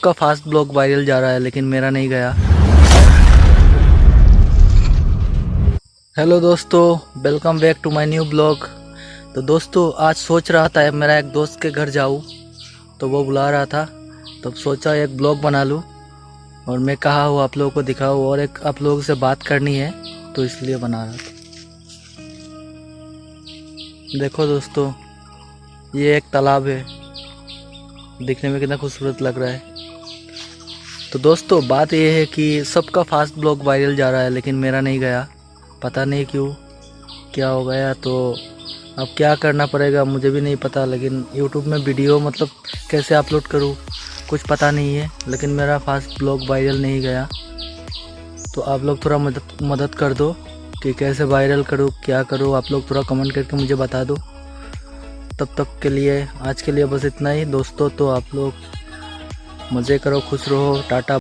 सबका fast blog viral जा रहा है, लेकिन मेरा नहीं गया। हेलो दोस्तों welcome back to my new blog तो दोस्तों, आज सोच रहा था मेरा एक दोस्त के घर जाऊँ। तो वो बुला रहा था तब सोचा एक ब्लॉग बना लूँ। और मैं कहा हूँ आप लोगों को दिखाऊँ और एक आप लोगों से बात करनी है। तो इसलिए बना रहा था। देखो दोस्तों, ये एक तालाब है। दिखने में कितना खूबसूरत लग रहा है। तो दोस्तों, बात यह है कि सबका फास्ट ब्लॉग वायरल जा रहा है, लेकिन मेरा नहीं गया। पता नहीं क्यों, क्या हो गया तो अब क्या करना पड़ेगा, मुझे भी नहीं पता। लेकिन यूट्यूब में वीडियो मतलब कैसे अपलोड करूँ, कुछ पता नहीं है, लेकिन मेरा फास्ट ब्लॉग वायरल नहीं गया। तो आप लोग थोड़ा मदद मदद कर दो कि कैसे वायरल करूँ, क्या करूँ। आप लोग थोड़ा कमेंट करके मुझे बता दो। तब तक के लिए, आज के लिए बस इतना ही। दोस्तों तो आप लोग मज़े करो, खुश रहो। टाटा।